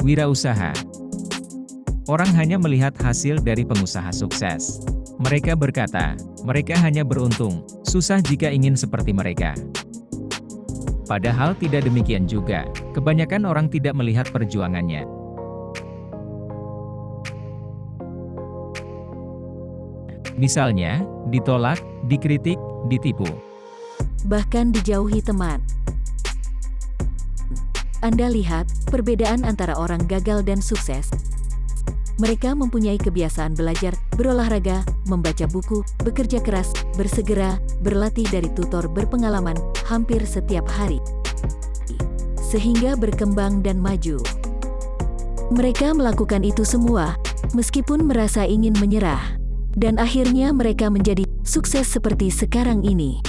Wirausaha Orang hanya melihat hasil dari pengusaha sukses. Mereka berkata, mereka hanya beruntung, susah jika ingin seperti mereka. Padahal tidak demikian juga, kebanyakan orang tidak melihat perjuangannya. Misalnya, ditolak, dikritik, ditipu. bahkan dijauhi teman. Anda lihat perbedaan antara orang gagal dan sukses. Mereka mempunyai kebiasaan belajar, berolahraga, membaca buku, bekerja keras, bersegera, berlatih dari tutor berpengalaman hampir setiap hari. Sehingga berkembang dan maju. Mereka melakukan itu semua, meskipun merasa ingin menyerah. Dan akhirnya mereka menjadi sukses seperti sekarang ini.